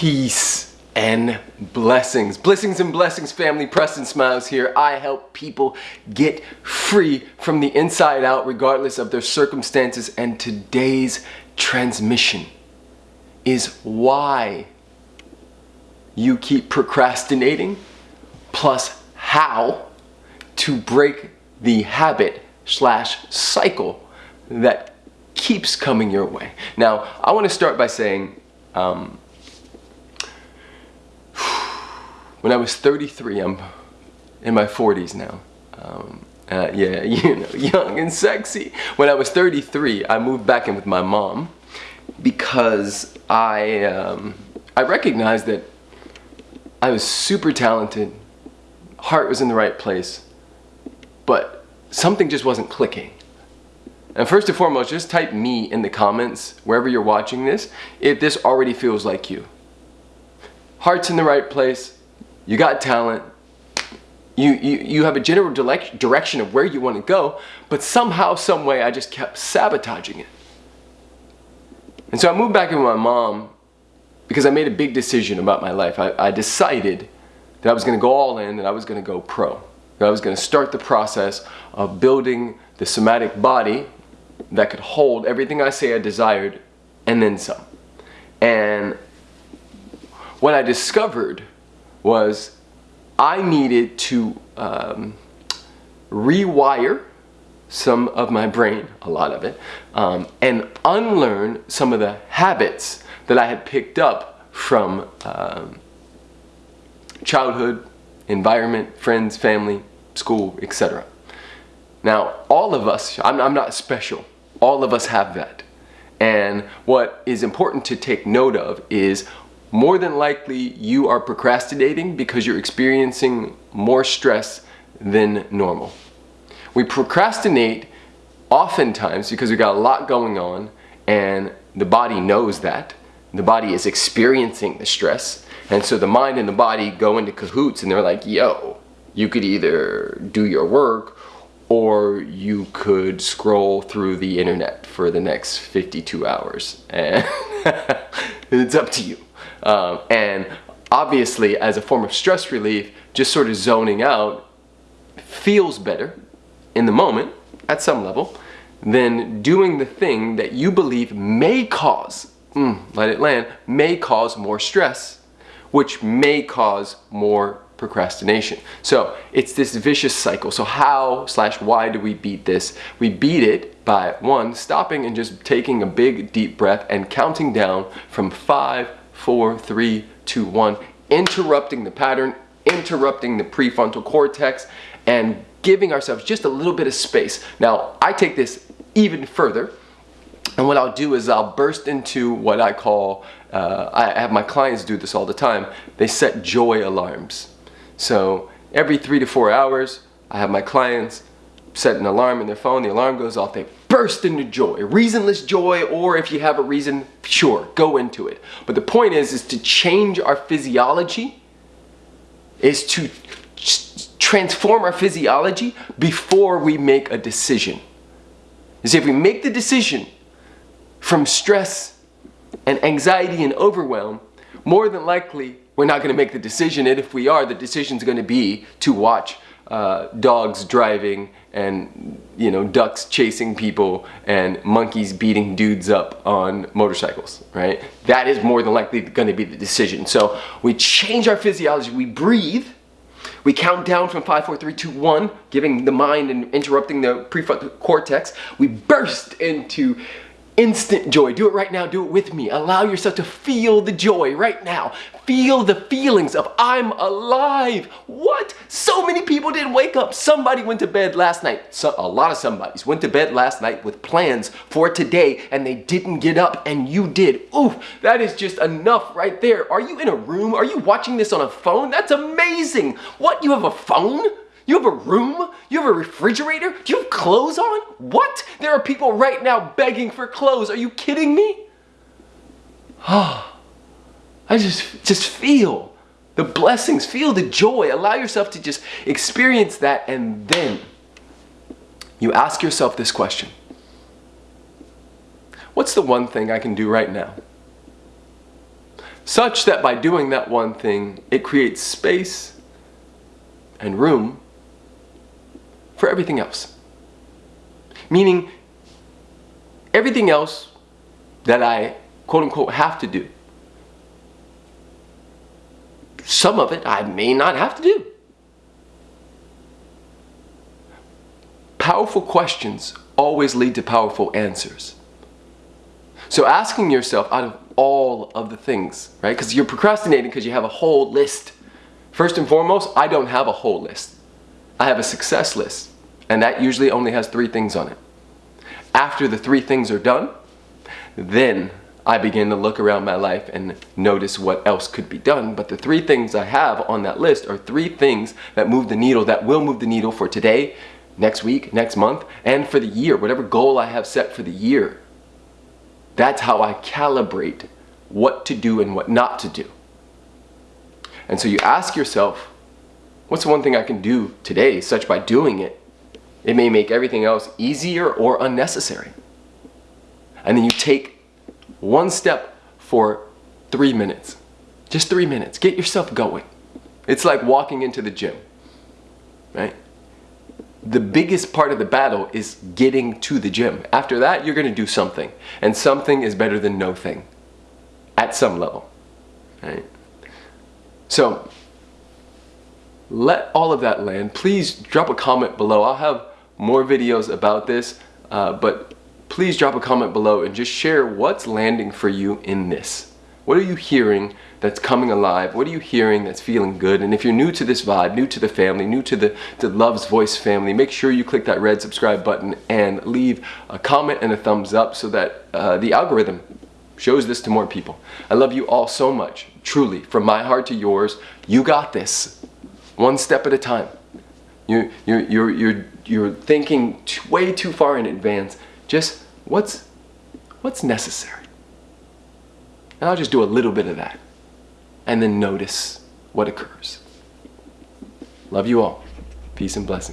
Peace and blessings. Blessings and blessings, family. Preston Smiles here. I help people get free from the inside out, regardless of their circumstances. And today's transmission is why you keep procrastinating, plus how to break the habit slash cycle that keeps coming your way. Now, I want to start by saying, um, when I was 33, I'm in my 40s now. Um, uh, yeah, you know, young and sexy. When I was 33, I moved back in with my mom because I, um, I recognized that I was super talented, heart was in the right place, but something just wasn't clicking. And first and foremost, just type me in the comments, wherever you're watching this, if this already feels like you. Heart's in the right place, you got talent, you, you, you have a general direction of where you want to go, but somehow, some way, I just kept sabotaging it. And so I moved back in with my mom because I made a big decision about my life. I, I decided that I was going to go all in, that I was going to go pro. That I was going to start the process of building the somatic body that could hold everything I say I desired and then some. And what I discovered was I needed to um, rewire some of my brain, a lot of it, um, and unlearn some of the habits that I had picked up from um, childhood, environment, friends, family, school, etc. Now, all of us, I'm, I'm not special, all of us have that. And what is important to take note of is more than likely you are procrastinating because you're experiencing more stress than normal. We procrastinate oftentimes because we got a lot going on and the body knows that. The body is experiencing the stress. And so the mind and the body go into cahoots and they're like, yo, you could either do your work or you could scroll through the internet for the next 52 hours. And it's up to you. Um, and obviously, as a form of stress relief, just sort of zoning out feels better in the moment at some level than doing the thing that you believe may cause, mm, let it land, may cause more stress, which may cause more procrastination. So it's this vicious cycle. So how slash why do we beat this? We beat it by one, stopping and just taking a big deep breath and counting down from five, four, three, two, one, interrupting the pattern, interrupting the prefrontal cortex, and giving ourselves just a little bit of space. Now, I take this even further, and what I'll do is I'll burst into what I call, uh, I have my clients do this all the time, they set joy alarms. So every three to four hours, I have my clients set an alarm in their phone, the alarm goes off, they burst into joy, reasonless joy, or if you have a reason, sure, go into it. But the point is, is to change our physiology, is to transform our physiology before we make a decision. Is if we make the decision from stress and anxiety and overwhelm, more than likely we're not going to make the decision. And if we are, the decision is going to be to watch uh, dogs driving and you know ducks chasing people and monkeys beating dudes up on motorcycles right? That is more than likely going to be the decision. So we change our physiology. We breathe. We count down from 5 4 3 2 1 giving the mind and interrupting the prefrontal cortex. We burst into instant joy. Do it right now. Do it with me. Allow yourself to feel the joy right now. Feel the feelings of I'm alive. What? So many people didn't wake up. Somebody went to bed last night. So, a lot of somebodies went to bed last night with plans for today and they didn't get up and you did. Ooh, that is just enough right there. Are you in a room? Are you watching this on a phone? That's amazing. What? You have a phone? You have a room? You have a refrigerator? Do you have clothes on? What? There are people right now begging for clothes. Are you kidding me? Oh, I just, just feel the blessings, feel the joy. Allow yourself to just experience that and then you ask yourself this question. What's the one thing I can do right now such that by doing that one thing, it creates space and room for everything else. Meaning, everything else that I quote unquote have to do, some of it I may not have to do. Powerful questions always lead to powerful answers. So asking yourself out of all of the things, right? Because you're procrastinating because you have a whole list. First and foremost, I don't have a whole list. I have a success list, and that usually only has three things on it. After the three things are done, then I begin to look around my life and notice what else could be done. But the three things I have on that list are three things that move the needle, that will move the needle for today, next week, next month, and for the year, whatever goal I have set for the year. That's how I calibrate what to do and what not to do. And so you ask yourself, what's the one thing I can do today such by doing it, it may make everything else easier or unnecessary. And then you take one step for three minutes. Just three minutes. Get yourself going. It's like walking into the gym, right? The biggest part of the battle is getting to the gym. After that, you're gonna do something. And something is better than no thing at some level, right? So, let all of that land. Please drop a comment below. I'll have more videos about this, uh, but please drop a comment below and just share what's landing for you in this. What are you hearing that's coming alive? What are you hearing that's feeling good? And if you're new to this vibe, new to the family, new to the, the Love's Voice family, make sure you click that red subscribe button and leave a comment and a thumbs up so that uh, the algorithm shows this to more people. I love you all so much, truly, from my heart to yours. You got this, one step at a time. You're, you're, you're, you're, you're thinking way too far in advance just what's, what's necessary? And I'll just do a little bit of that and then notice what occurs. Love you all. Peace and blessings.